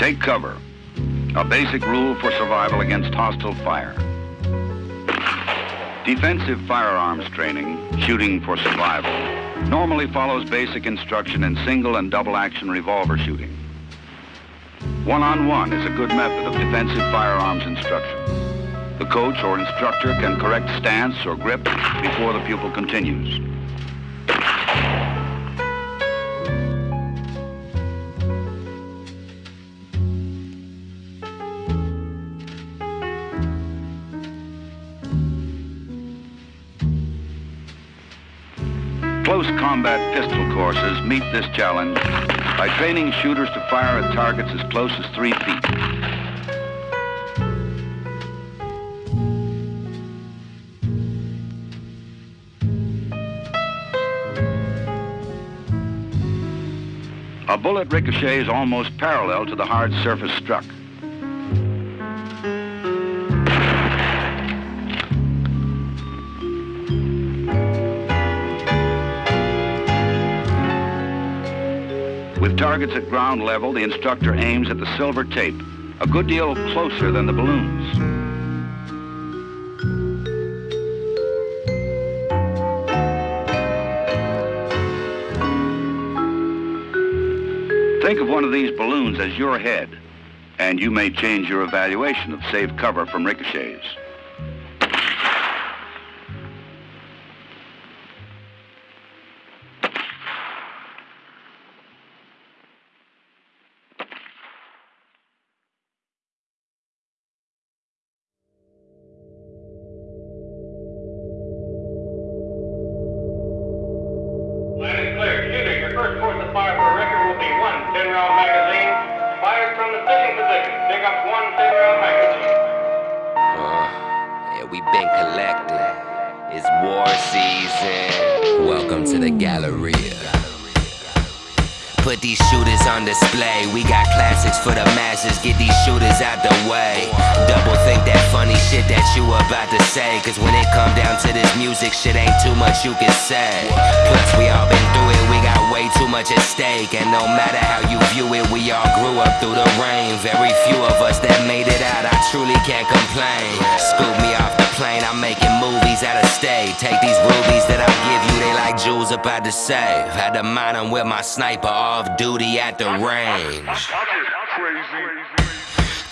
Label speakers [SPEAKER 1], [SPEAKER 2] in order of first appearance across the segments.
[SPEAKER 1] Take cover. A basic rule for survival against hostile fire. Defensive firearms training, shooting for survival, normally follows basic instruction in single and double action revolver shooting. One-on-one -on -one is a good method of defensive firearms instruction. The coach or instructor can correct stance or grip before the pupil continues. Combat pistol courses meet this challenge by training shooters to fire at targets as close as three feet. A bullet ricochets almost parallel to the hard surface struck. Targets at ground level, the instructor aims at the silver tape, a good deal closer than the balloons. Think of one of these balloons as your head, and you may change your evaluation of safe cover from ricochets.
[SPEAKER 2] Up
[SPEAKER 3] through the rain. Very few of us that made it out. I truly can't complain. Scoop me off the plane. I'm making movies out of state. Take these rubies that I give you. They like jewels about to save. Had to mine them with my sniper off duty at the range.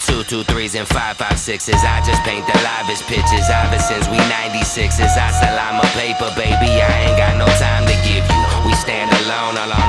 [SPEAKER 3] Two, two, threes and five, five, sixes. I just paint the livest pictures. Ever since we 96s, I sell I'm a paper, baby. I ain't got no time to give you. We stand alone, all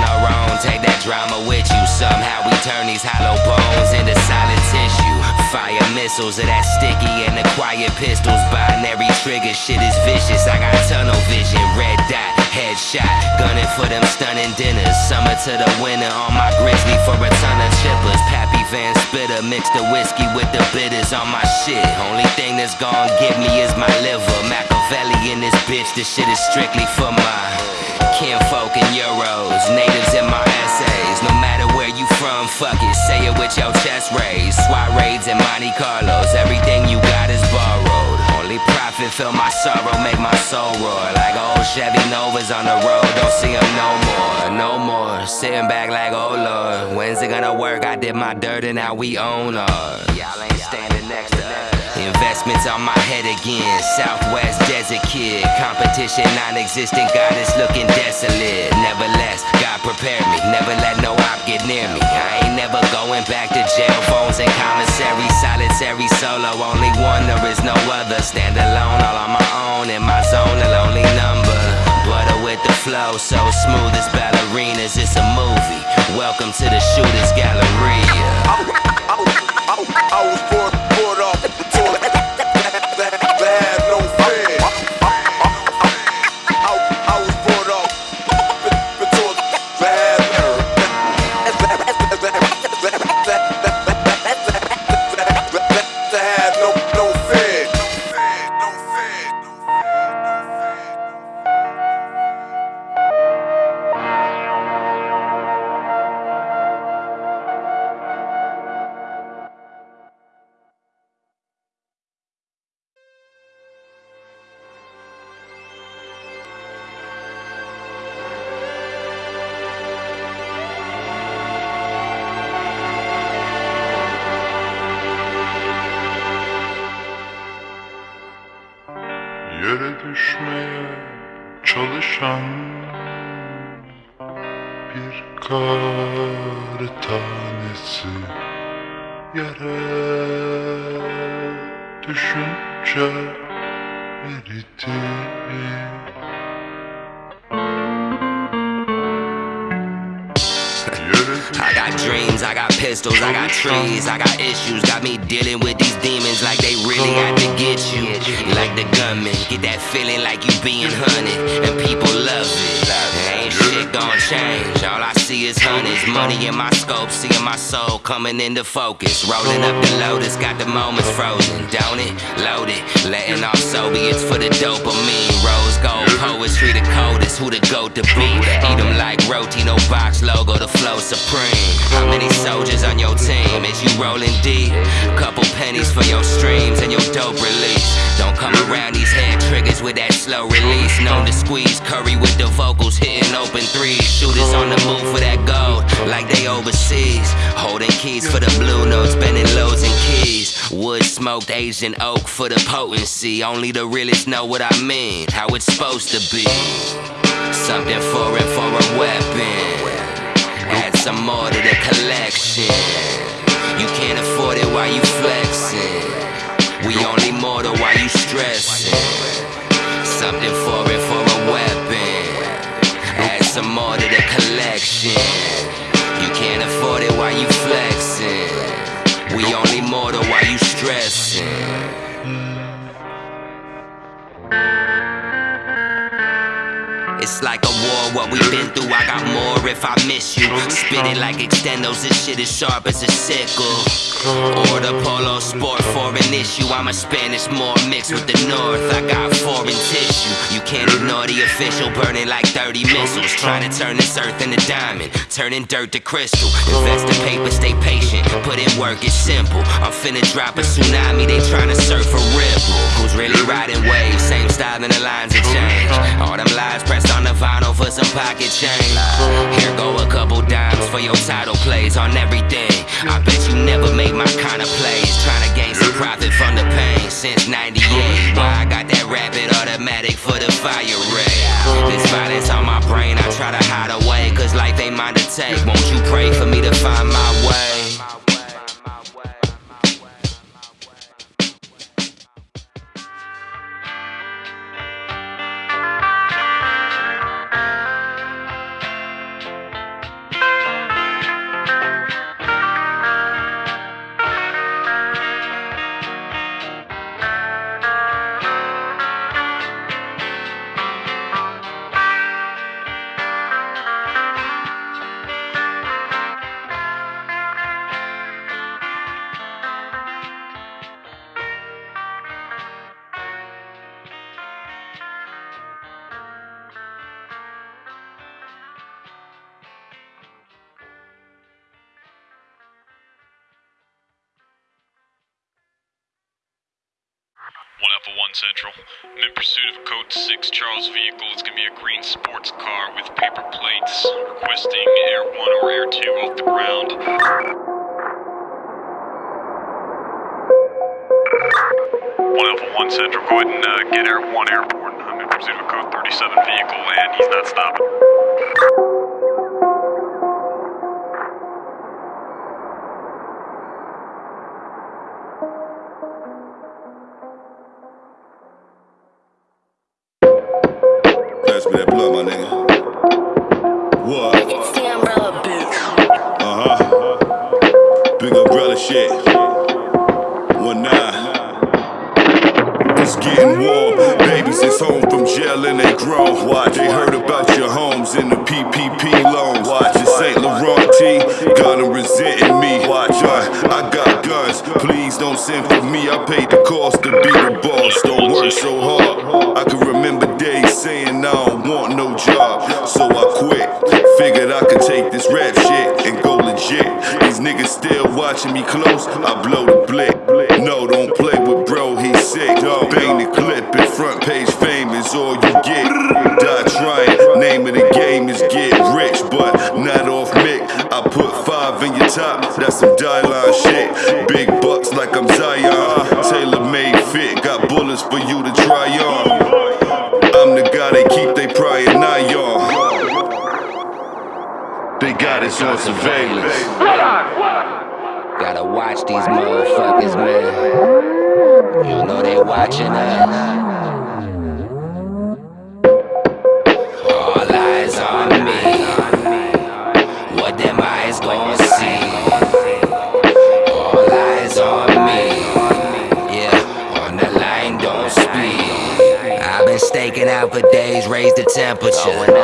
[SPEAKER 3] Take that drama with you. Somehow we turn these hollow bones into solid tissue. Fire missiles of that sticky and the quiet pistols. Binary trigger, shit is vicious. I got tunnel vision, red dot, headshot. Gunning for them stunning dinners. Summer to the winter on my grizzly for a ton of chippers. Pappy Van Spitter, mix the whiskey with the bitters on my shit. Only thing that's gon' get me is my liver. Machiavelli in this bitch, this shit is strictly for my kinfolk and euros. Natives in my essays. No matter where you from, fuck it. Say it with your chest raised. SWAT raids and Monte Carlos. Everything you got is borrowed. Only profit fill my sorrow, make my soul roar. Like old Chevy Novas on the road, don't see them no more, no more. Sitting back like, oh lord, when's it gonna work? I did my dirt and now we own ours. Y'all ain't standing next to us. Investments on my head again. Southwest desert kid. Competition non existent. God is looking desolate. Nevertheless, God prepared me. Never let no op get near me. I ain't never going back to jail phones and commissary. Solitary solo. Only one, there is no other. Stand alone, all on my own. In my zone, a lonely number. Butter with the flow. So smooth as ballerinas. It's a movie. Welcome to the Shooters Galleria.
[SPEAKER 4] I, was brought, I
[SPEAKER 3] got dreams, I got pistols, I got trees, I got issues. Got me dealing with these demons like they really had to get you. Like the gunman, get that feeling like you being hunted, and people love it. Shit gon' change. All I see is hundreds, money in my scope, seeing my soul coming into focus. Rolling up the lotus, got the moments frozen, don't it? Loaded, letting off Soviets for the dopamine. Rose gold poetry, the coldest, who the goat to be? Eat 'em like roti, no box logo, the flow supreme. How many soldiers on your team? Is you rolling deep? Couple pennies for your streams and your dope release. Don't come around these head triggers with that slow release. Known to squeeze curry with the vocals, hitting open threes. Shooters on the move for that gold, like they overseas. Holding keys for the blue notes, bending loads and keys. Wood smoked Asian oak for the potency. Only the realest know what I mean, how it's supposed to be. Something foreign for a weapon. Add some more to the collection. You can't afford it while you flexing. We only mortal while you stressing. Something foreign for a weapon. Some more to the collection. What we've been through. I got more if I miss you. Spit it like extendos, this shit is sharp as a sickle. Or the polo sport for an issue. I'm a Spanish more mixed with the north. I got foreign tissue. You can't ignore the official burning like 30 missiles. Trying to turn this earth into diamond, turning dirt to crystal. Invest in paper, stay patient. Put in work, it's simple. I'm finna drop a tsunami, they trying to surf a ripple. Who's really riding waves? Same style and the lines have changed. All them lies pressed on the vinyl for some pocket change. Here go a couple dimes for your title plays on everything. I bet you never made my kind of plays. Trying to gain some profit from the pain since 98. Why I got that rapid automatic for the fire ray. This violence on my brain, I try to hide away. Cause life ain't mine to take. Won't you pray for me to find my way?
[SPEAKER 5] Central. I'm in pursuit of a Code 6 Charles vehicle. It's gonna be a green sports car with paper plates. Requesting Air 1 or Air 2 off the ground. One Alpha One Central, go ahead and uh, get Air 1 airborne. I'm in pursuit of a Code 37 vehicle and he's not stopping.
[SPEAKER 6] Please don't send for me. I paid the cost to be the boss. Don't work so hard. I can remember days saying I don't want no job. So I quit. Figured I could take this rap shit and go legit. These niggas still watching me close. I blow the blick. No, don't play with bro, he's sick. Bang the clip and front page fame is all you surveillance.
[SPEAKER 3] Gotta watch these motherfuckers, man. You know they watching us. All eyes on me. What them eyes gon' see? All eyes on me. Yeah, on the line, don't speak. I've been staking out for days, raise the temperature.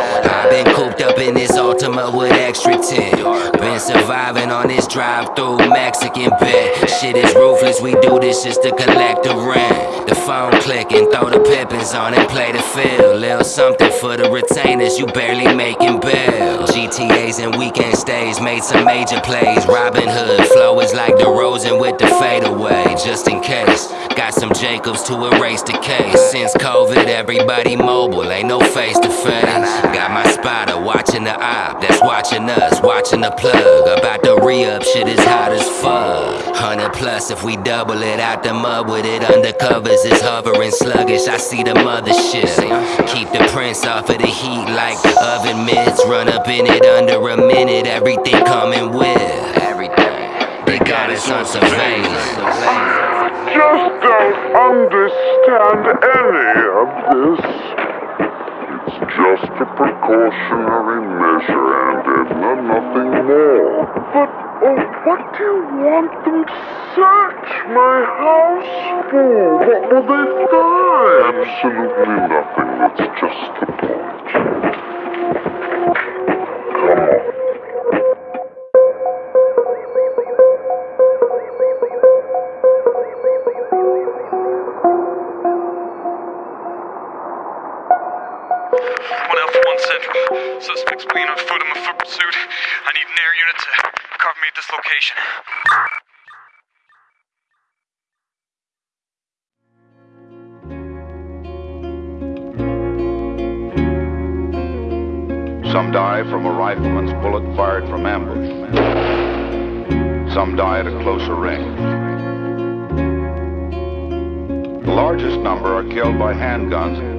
[SPEAKER 3] This drive-through Mexican bed. Shit is ruthless, we do this just to collect the rent. The phone clicking, throw the pippins on and play the field. Little something for the retainers, you barely making bail. GTAs and weekend stays made some major plays. Robin Hood flow is like the Rosen with the fadeaway, just in case. Got some Jacobs to erase the case. Since COVID, everybody mobile, ain't no face to face. Got my spotter watching the op, that's watching us, watching the plug. About to re up, shit is hot as fuck. 100 plus if we double it out the mud with it. Undercovers is hovering sluggish, I see the mothership. Keep the prints off of the heat like oven mitts. Run up in it under a minute, everything coming with. They got us on surveillance.
[SPEAKER 7] just don't understand any of this. Just a precautionary measure, and Edna, nothing more. But oh, what do you want them to search my house for? What will they find? Absolutely nothing. That's just the point. Come on.
[SPEAKER 5] Suspects being on foot in my foot pursuit. I need an air unit to cover me at this location.
[SPEAKER 1] Some die from a rifleman's bullet fired from ambush. Some die at a closer range. The largest number are killed by handguns.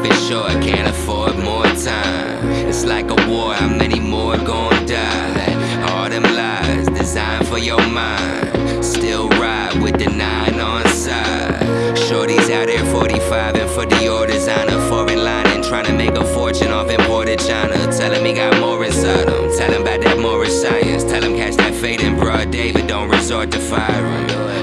[SPEAKER 3] Life is short, can't afford more time. It's like a war, how many more gon' die? All them lies designed for your mind. Still ride with the nine on side. Shorties out here 45 and for Dior designer, foreign lining, trying to make a fortune off imported China. Tell him he got more inside him. Tell him about that Moorish science. Tell him catch that fade in broad David, don't resort to firing.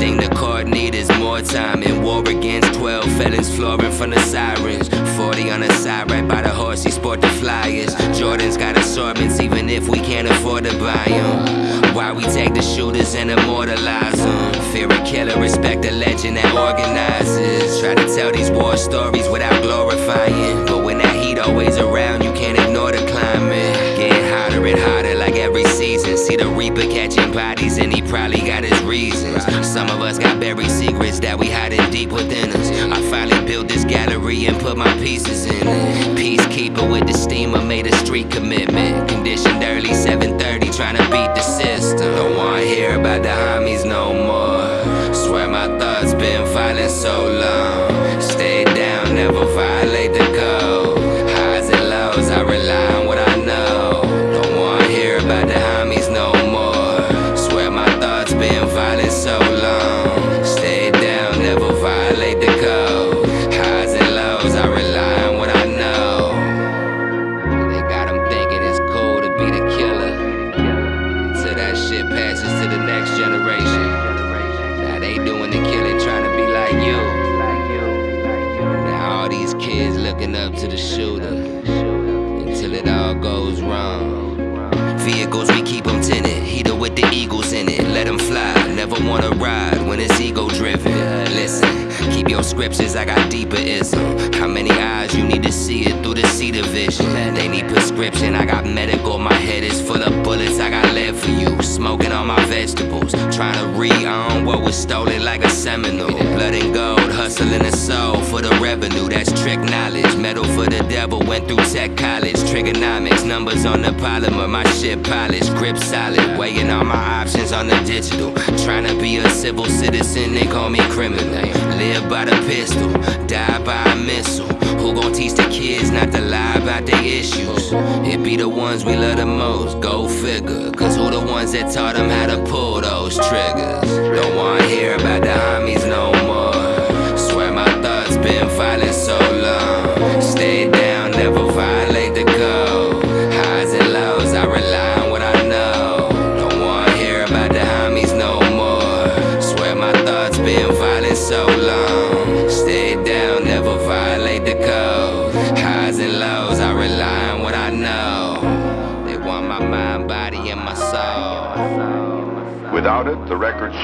[SPEAKER 3] Thing the court need is more time in war against 12 felons flooring from the sirens. 40 on the side, right by the horse, he sport the flyers. Jordan's got assortments, even if we can't afford to buy them. Why we take the shooters and immortalize them? Fear a killer, respect the legend that organizes. Try to tell these war stories without glorifying. But when that heat always around, you can't ignore the climate. And hotter like every season. See the reaper catching bodies, and he probably got his reasons. Some of us got buried secrets that we hiding deep within us. I finally built this gallery and put my pieces in it. Peacekeeper with the steamer made a street commitment. Conditioned early 7:30, trying to beat the system. Don't wanna hear about the homies no more. Swear my thoughts been violent so long. Stay down, never violate it's ego driven. Listen, keep your scriptures, I got deeper ism. How many eyes you need to see it through the cedar vision? They need prescription, I got medical. My head is full of bullets, I got lead for you. Smoke smoking on my vegetables. Trying to re-own what was stolen like a Seminole. Blood and gold, hustling the soul for the revenue. That's trick knowledge. Metal for the devil, went through tech college. Trigonomics, numbers on the polymer. My shit polished, grip solid. Weighing all my options on the digital. Trying to be a civil citizen, they call me criminal. Live by the pistol, die by a missile. Who gon' teach the kids not to lie about their issues? It be the ones we love the most, go figure. Cause who the ones that taught them how to pull those triggers? Don't wanna hear about the homies no more. Swear my thoughts been violent so long. Stay down, never violate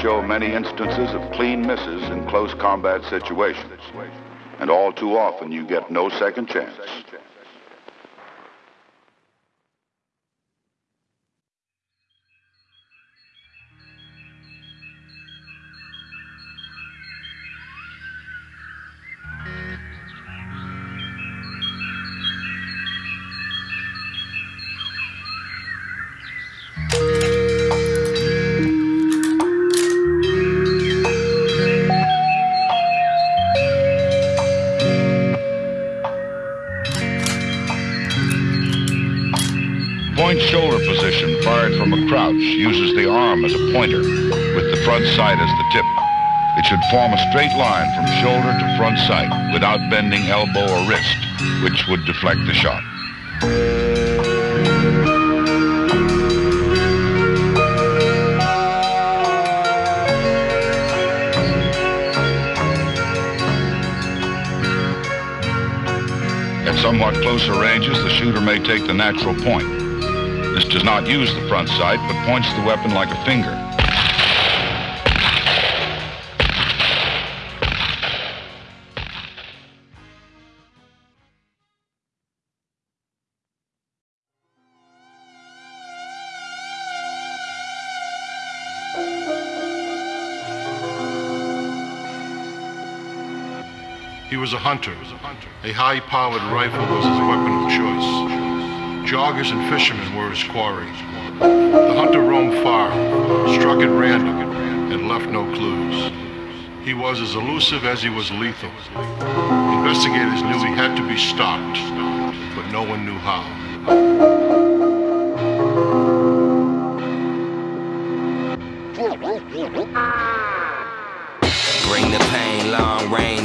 [SPEAKER 1] show many instances of clean misses in close combat situations. And all too often, you get no second chance. Fired from a crouch uses the arm as a pointer with the front sight as the tip. It should form a straight line from shoulder to front sight without bending elbow or wrist, which would deflect the shot. At somewhat closer ranges, the shooter may take the natural point. This does not use the front sight, but points the weapon like a finger.
[SPEAKER 8] He was a hunter. A high-powered rifle was his weapon of choice. Joggers and fishermen were his quarry. The hunter roamed far, struck at random, and left no clues. He was as elusive as he was lethal. Investigators knew he had to be stopped, but no one knew how.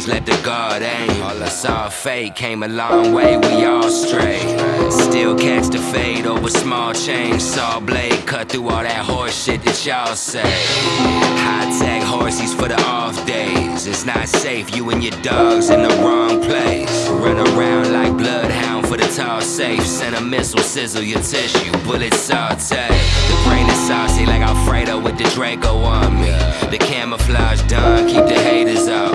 [SPEAKER 3] Let the guard aim. All I saw fate came a long way, we all stray. Still catch the fade over small change. Saw blade cut through all that horse shit that y'all say. High tech horsies for the off days. It's not safe, you and your dogs in the wrong place. Run around like bloodhound for the tall safe. Send a missile, sizzle your tissue, bullet saute. Brain is saucy like Alfredo with the Draco on me. The camouflage done, keep the haters off.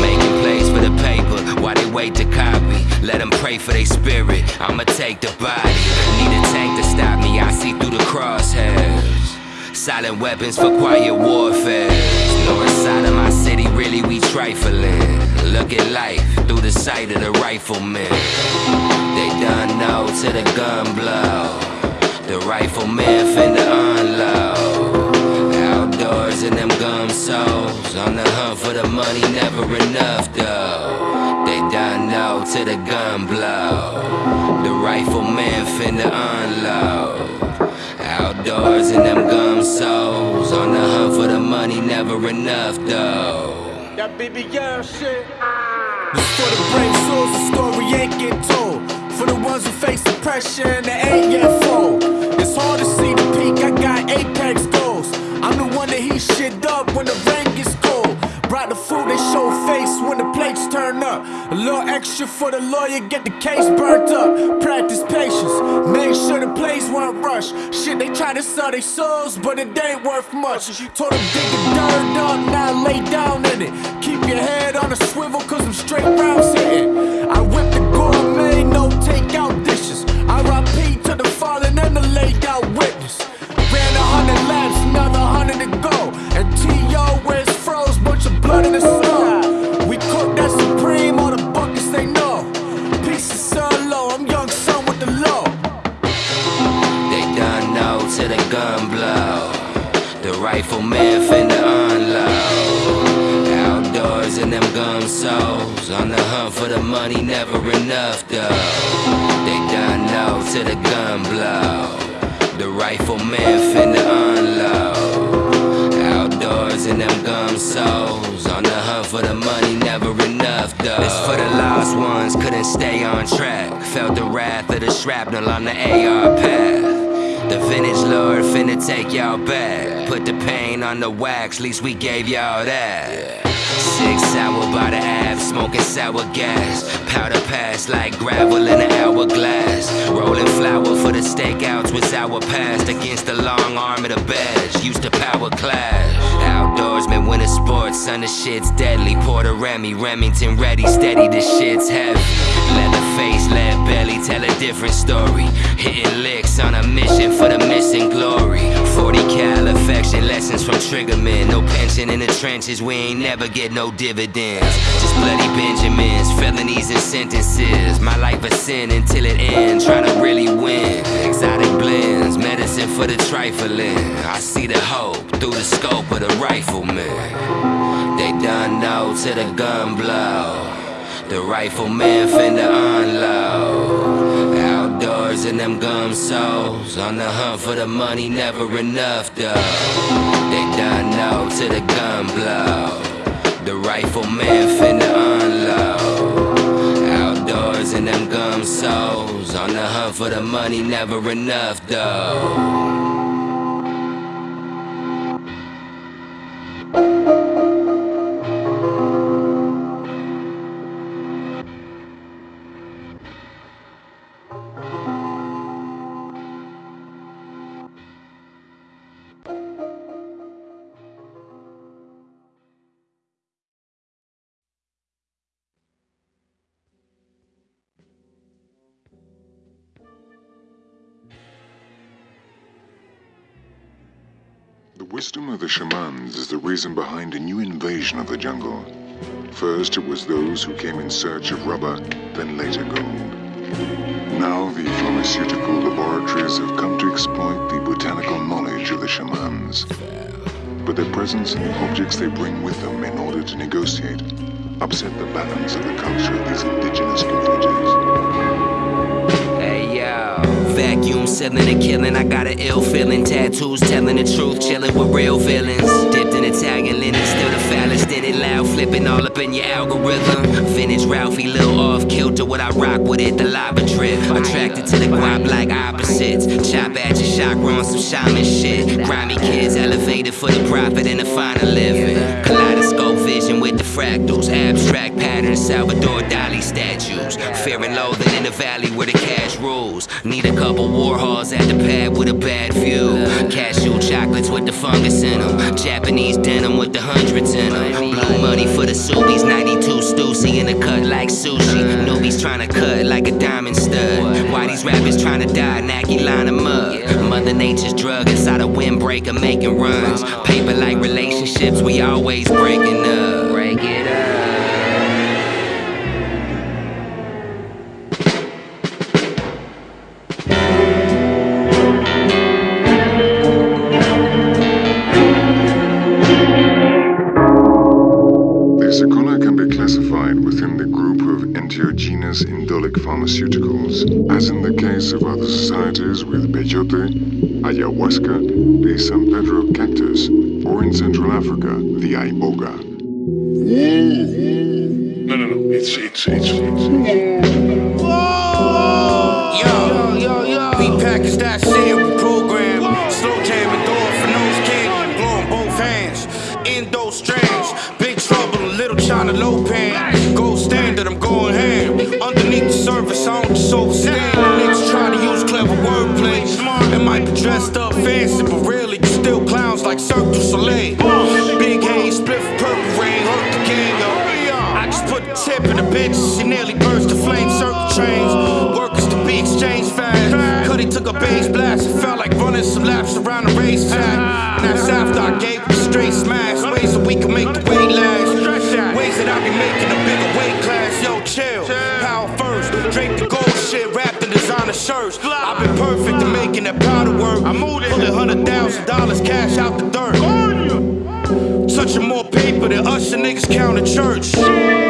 [SPEAKER 3] Making plays for the paper while they wait to copy. Let them pray for their spirit. I'ma take the body. Need a tank to stop me. I see through the crosshairs. Silent weapons for quiet warfare. North side of my city, really we trifling. Look at life through the sight of the rifleman. They done know to the gun blow. The rifleman finna unload. Outdoors in them gum soles. On the hunt for the money, never enough though. They done know to the gun blow. The rifleman finna unload. Outdoors in them gum soles. On the hunt for the money, never enough though.
[SPEAKER 9] That girl shit. For the brave souls, the story ain't get told. For the ones who face ain't yet extra for the lawyer, get the case burnt up. Practice patience, make sure the plays weren't rushed. Shit, they try to sell their souls, but it ain't worth much. Told them dig the dirt up, now lay down in it. Keep your head on a swivel, cause I'm straight rounds hitting. I whip The
[SPEAKER 3] rifleman finna unload. Outdoors in them gum soles. On the hunt for the money, never enough though. They done know to the gun blow. The rifle rifleman finna unload. Outdoors in them gum soles. On the hunt for the money, never enough though. It's for the lost ones, couldn't stay on track. Felt the wrath of the shrapnel on the AR path. The vintage lord finna take y'all back. Put the pain on the wax, least we gave y'all that. Six hour by the ab, smoking sour gas. Powder pass like gravel in an hourglass. Rolling flour for the stakeouts was our past. Against the long arm of the badge, used to power clash. Outdoorsman, winter sports, son, the shit's deadly. Porter Remy, Remington ready, steady, the shit's heavy. Face, lead belly, tell a different story. Hitting licks on a mission for the missing glory. 40 cal affection, lessons from Triggerman. No pension in the trenches, we ain't never get no dividends. Just bloody Benjamins, felonies and sentences. My life a sin until it ends, trying to really win. Exotic blends, medicine for the trifling. I see the hope through the scope of the rifleman. They done know to the gun blow. The rifleman finna unload. Outdoors in them gum soles. On the hunt for the money, never enough though. They done know to the gun blow. The rifleman finna unload. Outdoors in them gum soles. On the hunt for the money, never enough though.
[SPEAKER 10] Wisdom of the shamans is the reason behind a new invasion of the jungle. First, it was those who came in search of rubber, then later gold. Now, the pharmaceutical laboratories have come to exploit the botanical knowledge of the shamans. But their presence and the objects they bring with them in order to negotiate upset the balance of the culture of these indigenous communities.
[SPEAKER 3] Vacuum sealing and killing. I got an ill feeling. Tattoos telling the truth, chilling with real villains. Dipped in Italian linen, still the foulest in it. Loud flipping all up in your algorithm. Vintage Ralphie, little off kilter. What I rock with it, the lava drip. Attracted to the guap like opposites. Chop at your chakra on some shaman shit. Grimy kids elevated for the profit and the final living. Kaleidoscope vision with the fractals. Abstract patterns, Salvador Dali statues. Fear and loathing in the valley where the cash rules. Need a couple Warhols at the pad with a bad view. Cashew chocolates with the fungus in them. Japanese denim with the hundreds in them. Blue money for the Subies. 92 Stussy in the cut like sushi. Newbies trying to cut like a diamond stud. Why these rappers trying to die? Nacky line of mud. Mother Nature's drug inside a windbreaker making runs. Paper like relationships, we always breaking up. Break
[SPEAKER 10] ayahuasca, the
[SPEAKER 9] that's after I gave a straight smash. Ways that we can make the weight last. Ways that I be making a bigger weight class. Yo, chill. Power first. Drink the gold shit, wrapped in designer shirts. I've been perfect in making that powder work. I'm Pulling hundred thousand dollars cash out the dirt.
[SPEAKER 11] punching more paper than usher niggas count a church.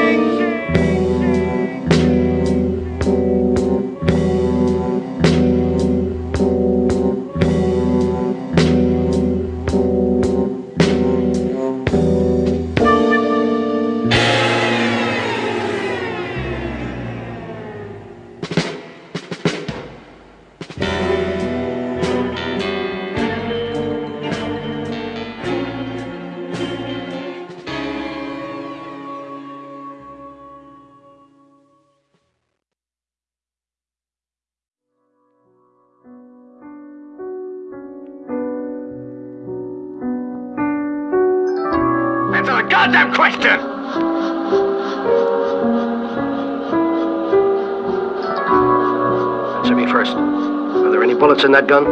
[SPEAKER 12] In that gun?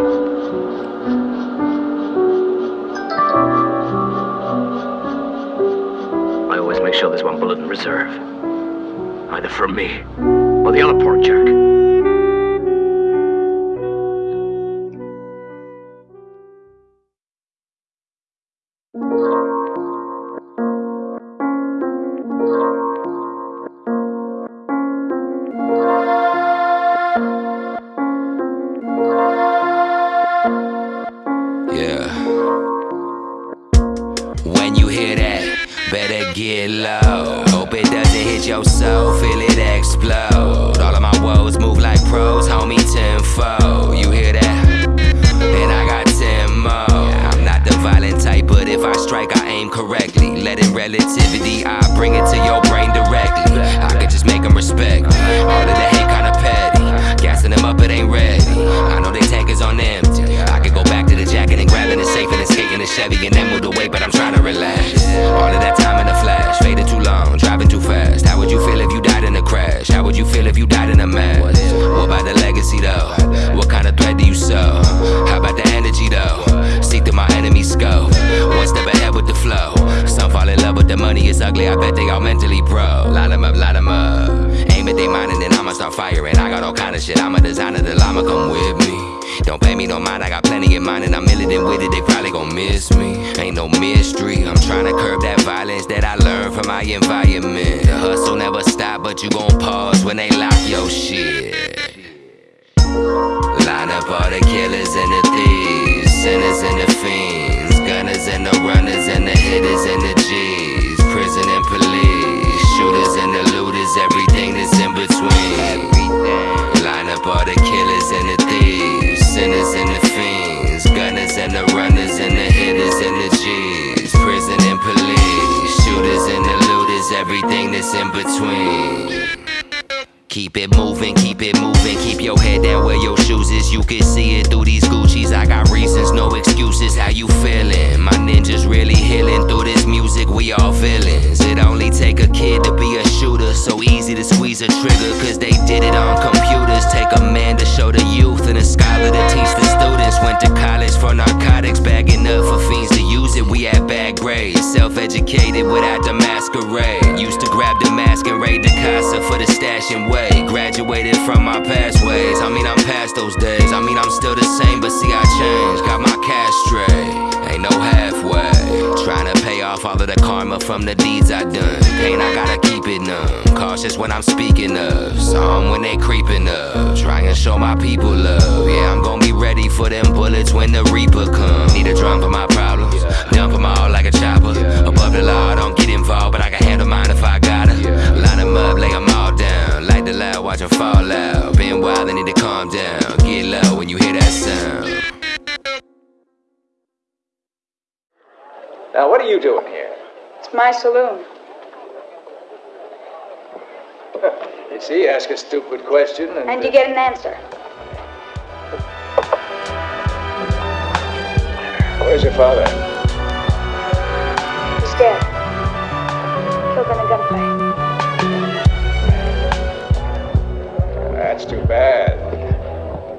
[SPEAKER 12] I always make sure there's one bullet in reserve. Either for me or the other port jack.
[SPEAKER 3] That that I learned from my environment. The hustle never stop, but you gon' pause when they lock your shit. Line up all the killers and the thieves, sinners and the fiends, gunners and the runners and the hitters and the G's, prison and police, shooters and the looters, everything that's in between. Line up all the killers and the thieves, sinners and the fiends, gunners and the runners and the hitters everything that's in between. Keep it moving, keep it moving, keep your head down where your shoes is. You can see it through these Gucci's. I got reasons, no excuses. How you feeling? My ninjas really healing through this music. We all villains. It only take a kid to be a shooter. So easy to squeeze a trigger, cause they did it on computers. Take a man to show the youth and a scholar to teach the students. Went to college for narcotics, bagging up for fiends to it. We had bad grades, self educated without the masquerade. Used to grab the mask and raid the casa for the stash and way. Graduated from my past ways. I mean, I'm past those days. I mean, I'm still the same, but see, I changed. Got my cash straight. Ain't no halfway. Trying to pay off all of the karma from the deeds I done. Pain, I gotta keep it numb. Cautious when I'm speaking of. Some when they creeping up. Trying to show my people love. Yeah, I'm gonna be ready for them bullets when the reaper come. Need a drum for my. When you hear that sound.
[SPEAKER 13] Now, what are you doing here?
[SPEAKER 14] It's my saloon.
[SPEAKER 13] You see, you ask a stupid question and.
[SPEAKER 14] And you get an answer.
[SPEAKER 13] Where's your father?
[SPEAKER 14] He's dead. Killed in a gunfight.
[SPEAKER 13] That's too bad.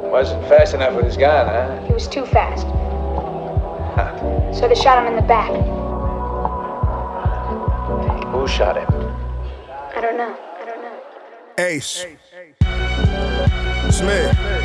[SPEAKER 13] Wasn't fast enough with his gun, huh?
[SPEAKER 14] He was too fast. Huh. So they shot him in the back.
[SPEAKER 13] Who shot him?
[SPEAKER 14] I don't know. I don't know.
[SPEAKER 11] Ace. Smith.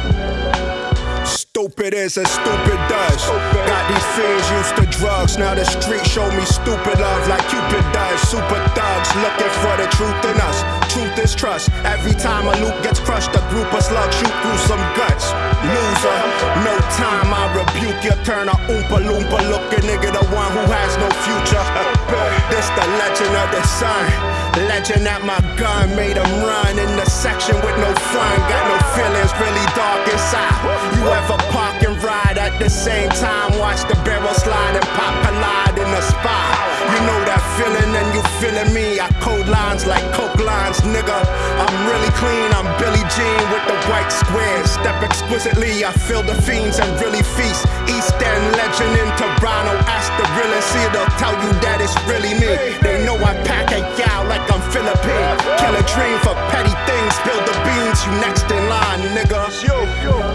[SPEAKER 11] Stupid is as stupid does. Got these fiends used to drugs.
[SPEAKER 15] Now the street show me stupid love like Cupid does. Super thugs looking for the truth in us. Truth is trust. Every time a loop gets crushed, a group of slugs shoot through some guts. Loser, no time I rebuke you. Turn a oompa loompa looking nigga, the one who has no future. this the legend of the sun. Legend that my gun made him run in the section with no fun. Got no feelings, really dark inside. You ever park and ride at the same time? Watch the barrel slide and pop collide in the spot. You know that feeling and you feeling me. I code lines like coke lines, nigga. I'm really clean, I'm Billie Jean with the white squares. Step exquisitely, I feel the fiends and really feast. East End legend in Toronto, ask the realest, see they'll tell you that it's really me. They know I pack a gal like I'm Philippine. Kill a dream for petty things, Build the beans, you next in line, nigga.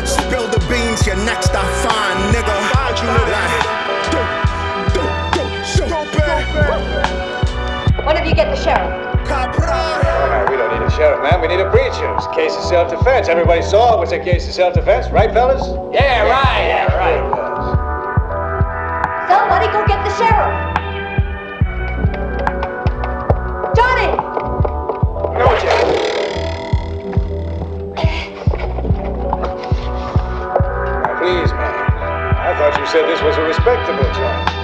[SPEAKER 15] Spill the beans, you next I find, nigga.
[SPEAKER 14] When did you get the sheriff?
[SPEAKER 13] Uh, we don't need a sheriff, man. We need a preacher. It's a case of self-defense. Everybody saw it was a case of self-defense, right, fellas?
[SPEAKER 16] Yeah, right, yeah, right.
[SPEAKER 14] Somebody go get the sheriff.
[SPEAKER 13] Said this was a respectable joint.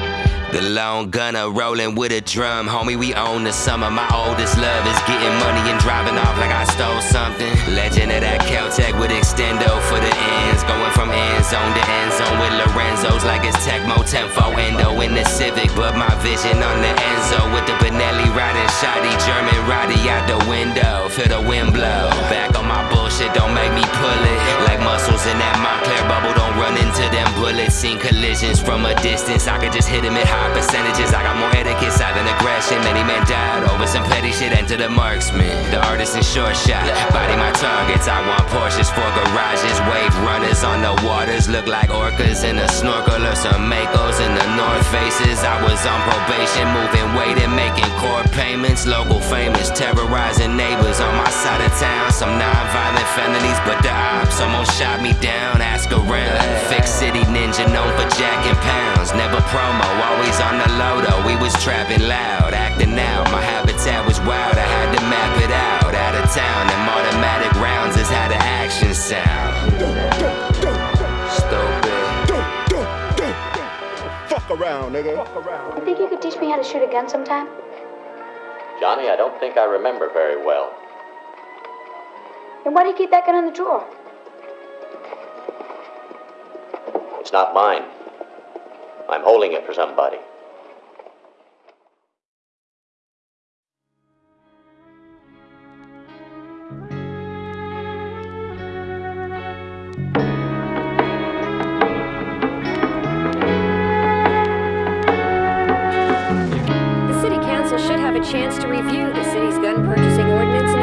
[SPEAKER 3] The lone gunner rolling with a drum. Homie, we own the summer. My oldest love is getting money and driving off like I stole something. Legend of that Caltech with extendo for the ends. Going from end zone to end zone with Lorenzo's like it's Tecmo Tempo Endo in the Civic. But my vision on the Enzo with the Benelli riding shoddy German Roddy out the window. Feel the wind blow. Back on my bullshit, don't make me pull it. Like muscles in that Montclair bubble, don't run into them bullets. Seen collisions from a distance. I could just hit him at high percentages. I got more etiquette, silent aggression. Many men died over some petty shit. Enter the marksman, the artist in short shot. Body my targets. I want Porsches for garages. Wave runners on the waters look like orcas in a snorkel or some Makos in the North Faces. I was on probation, moving weight and making court payments. Local famous, terrorizing neighbors on my side of town. Some non-violent felonies, but the ops almost shot me down. Ask around. Fix city ninja known for jacking pounds. Never promo, always on the low though. We was trapping loud, acting out. My habitat was wild. I had to map it out. Out of town, them automatic rounds is how the action sound. Stupid.
[SPEAKER 15] Fuck around, nigga.
[SPEAKER 14] You think you could teach me how to shoot a gun sometime?
[SPEAKER 17] Johnny, I don't think I remember very well.
[SPEAKER 14] Then why do you keep that gun in the drawer?
[SPEAKER 17] It's not mine. I'm holding it for somebody.
[SPEAKER 18] The City Council should have a chance to review the city's gun purchasing ordinance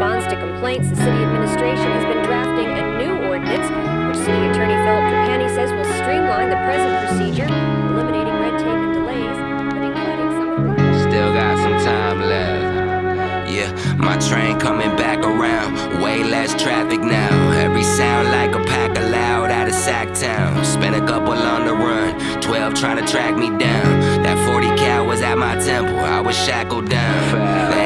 [SPEAKER 18] response to complaints, the city administration has been drafting a new ordinance, which City Attorney Philip Trapani says will streamline the present procedure, eliminating red tape and delays, but including some of the
[SPEAKER 3] Still got some time left. Yeah, my train coming back around. Way less traffic now. Every sound like a pack of loud out of Sacktown. Spent a couple on the run. 12 trying to track me down. That 40 cal was at my temple. I was shackled down. Thank God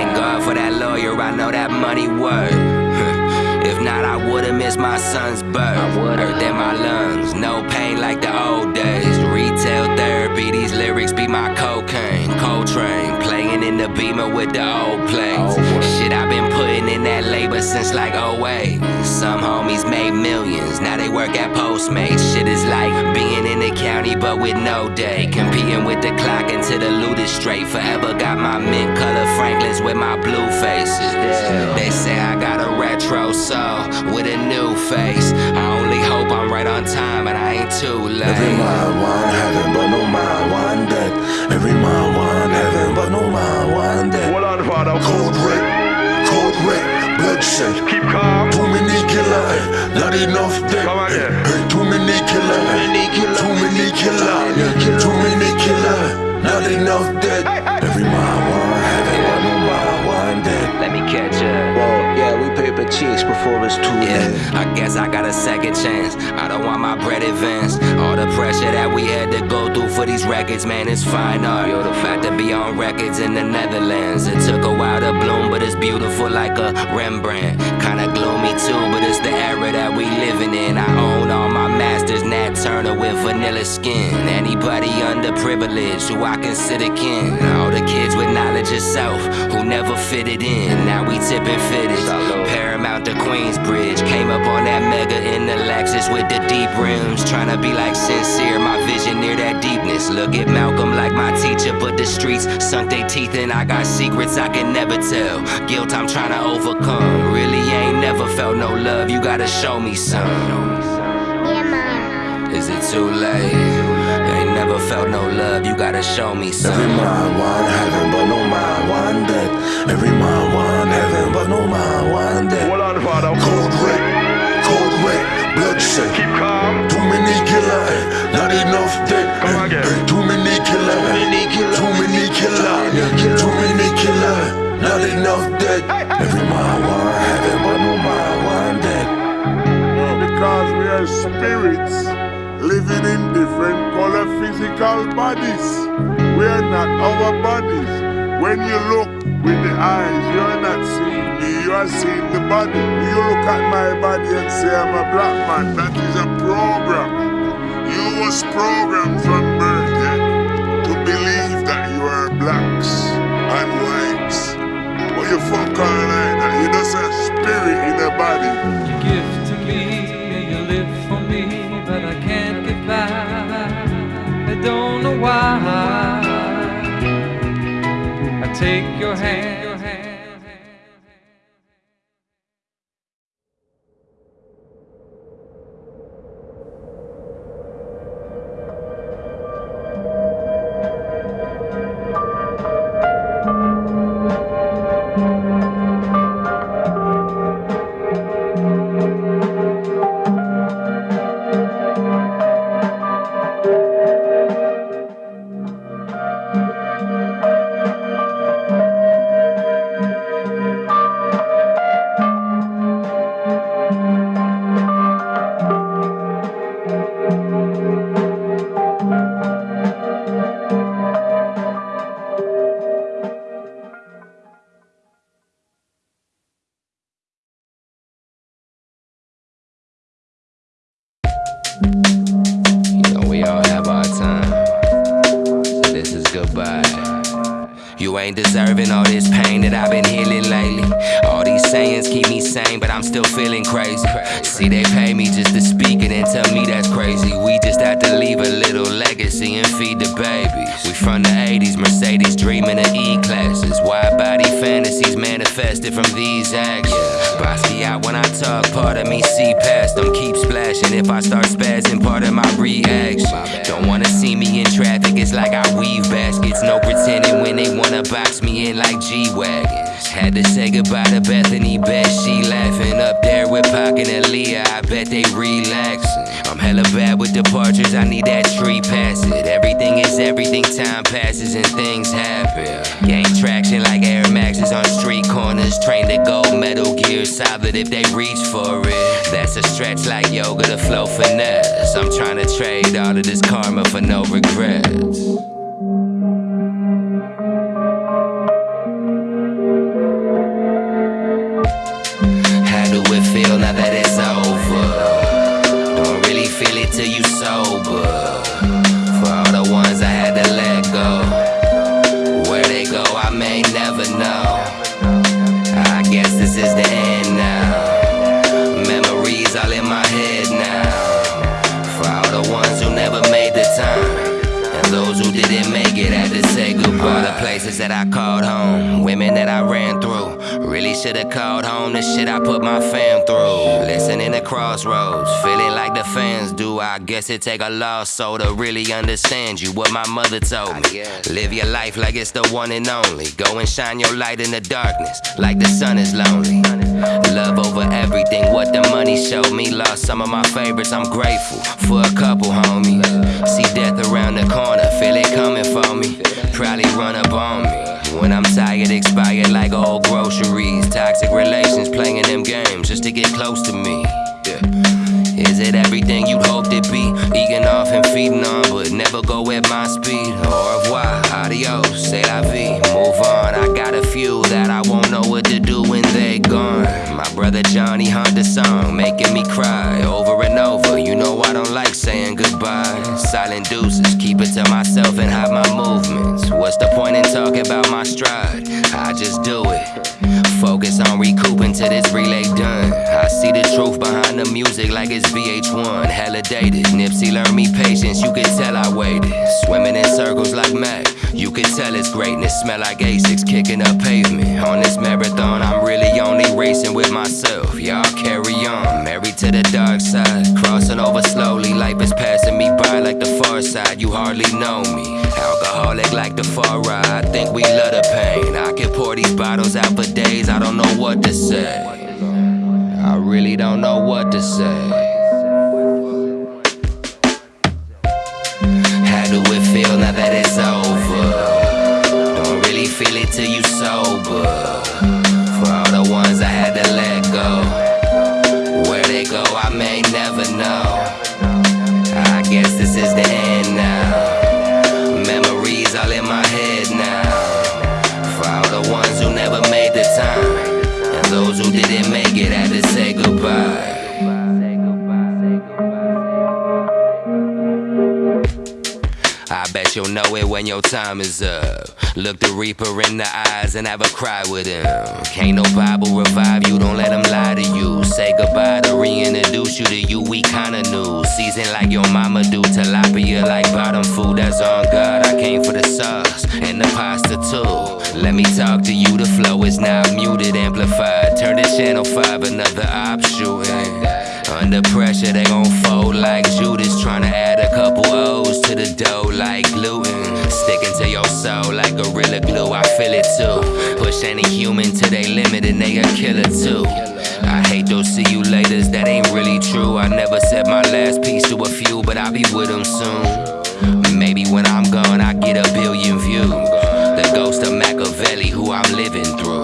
[SPEAKER 3] for that lawyer. I know that money worth. If not, I would've missed my son's birth. Earth in my lungs, no pain like the old days. Retail therapy, these lyrics be my cocaine. Coltrane, playing in the beamer with the old planes. Shit, I've been putting in that labor since like 08. Some homies made millions, now they work at Postmates. Shit is like being in the county but with no day. Competing with the clock until the loot is straight. Forever got my mint color Franklins with my blue faces. They say I got a retro soul with a new face. I only hope I'm right on time and I ain't too late.
[SPEAKER 19] Every mind want heaven, but no mind want death. Every mind want heaven, but no mind want death.
[SPEAKER 20] Hold on, father.
[SPEAKER 19] Code red, code red, bloodshed. Not enough dead.
[SPEAKER 20] Come again.
[SPEAKER 19] Eh, Too many killer, too many killer, too many killer, not enough dead. Every mind want heaven, but no mind want death.
[SPEAKER 3] Let me catch up.
[SPEAKER 21] Well, yeah, we paper chicks before it's too
[SPEAKER 3] Yeah,
[SPEAKER 21] late.
[SPEAKER 3] I guess I got a second chance. I don't want my bread advanced. All the pressure that we had to go through for these records, man, it's fine art. About to be on records in the Netherlands. It took a while to bloom, but it's beautiful like a Rembrandt. Kinda gloomy too, but it's the era that we living in. I own all my masters, Nat Turner with vanilla skin. Anybody underprivileged who I consider kin. All the kids with knowledge of self who never fitted in. Now we tipping fitted. Paramount to Queensbridge. Came up on that mega in the Lexus with the deep rims. Trying to be like sincere, my vision near that deepness. Look at Malcolm like my teacher, but the streets sunk their teeth in. I got secrets I can never tell. Guilt I'm trying to overcome. Really never felt no love. You gotta show me some. Is it too late? Ain't never felt no love. You gotta show me some.
[SPEAKER 19] Every mind want heaven, but no mind want death. Every mind want heaven, but no mind want death. Hold on, Father. Code red, code red, bloodshed. Keep calm. Too many killer, not enough dead.
[SPEAKER 7] Spirits living in different color physical bodies. We are not our bodies. When you look with the eyes, you are not seeing me, you are seeing the body. You look at my body and say I'm a black man. That is a program. You was programmed from birth to believe that you are blacks and whites. But you fuck all that. You just a spirit in a body.
[SPEAKER 20] Why.
[SPEAKER 3] If they reach for it. That's a stretch like yoga to flow finesse. I'm trying to trade all of this karma for no regrets. Guess it take a lost soul to really understand you. What my mother told me. Live your life like it's the one and only. Go and shine your light in the darkness, like the sun is lonely. Love over everything, what the money showed me. Lost some of my favorites, I'm grateful for a couple homies. See death around the corner, feel it coming for me. Probably run up on me. When I'm tired, expired like old groceries. Toxic relations, playing them games just to get close to me. Is it everything you'd hoped it be? Eating off and feeding on, but never go at my speed. Au revoir, adios, say la vie, move on. I got a few that I won't know what to do when they gone. My brother Johnny hummed a song, making me cry over and over. You know I don't like saying goodbye. Silent deuces, keep it to myself and hide my movements. What's the point in talking about my stride? I just do it. Focus on recouping till this relay done. I see the truth behind the music like it's VH1. Hella dated. Nipsey learned me patience, you could tell I waited. Swimming in circles like Mac. You could tell it's greatness. Smell like Asics kicking up pavement. On this marathon, I'm really only racing with myself. Y'all carry on. Married to the dark side. Crossing over slowly. Life is passing me by like the far side. You hardly know me. Alcoholic like the far ride. I think we love the pain. I can pour these bottles out for days. I don't know what to say. I really don't know what to say. How do it feel now that it's over? Don't really feel it till you sober. For all the ones I had to let go. Where they go, I may never know. I guess this is the end now. The time. And those who didn't make it had to say goodbye. I bet you'll know it when your time is up. Look the Reaper in the eyes and have a cry with him. Can't no Bible revive you, don't let him lie to you. Say goodbye to reintroduce you to you, we kinda new. Season like your mama do, tilapia like bottom food, that's on God. I came for the sauce and the pasta too. Let me talk to you, the flow is now muted, amplified. Turn to channel 5, another option. Under pressure, they gon' fold like Judas. Tryna add a couple O's to the dough like gluten. Sticking to your soul like gorilla glue, I feel it too. Push any human to their limit and they a killer too. I hate those see you laters, that ain't really true. I never said my last piece to a few, but I'll be with them soon. Maybe when I'm gone, I get a billion views. The ghost of Machiavelli, who I'm living through.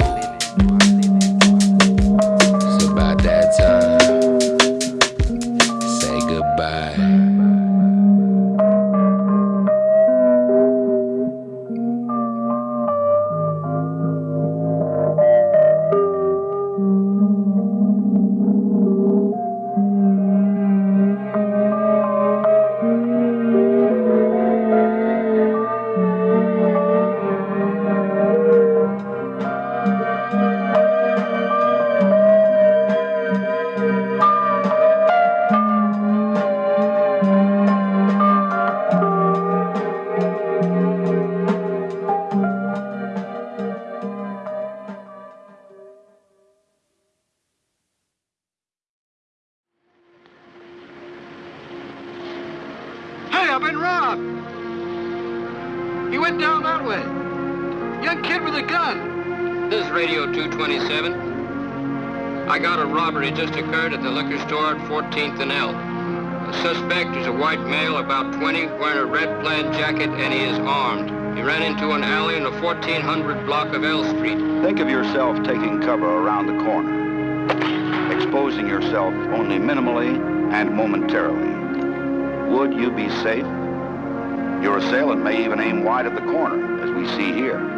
[SPEAKER 22] Robbery just occurred at the liquor store at 14th and L. The suspect is a white male, about 20, wearing a red plaid jacket, and he is armed. He ran into an alley in the 1400 block of L Street.
[SPEAKER 23] Think of yourself taking cover around the corner, exposing yourself only minimally and momentarily. Would you be safe? Your assailant may even aim wide at the corner, as we see here.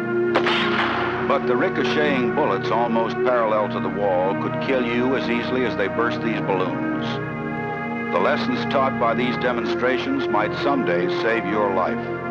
[SPEAKER 23] But the ricocheting bullets almost parallel to the wall could kill you as easily as they burst these balloons. The lessons taught by these demonstrations might someday save your life.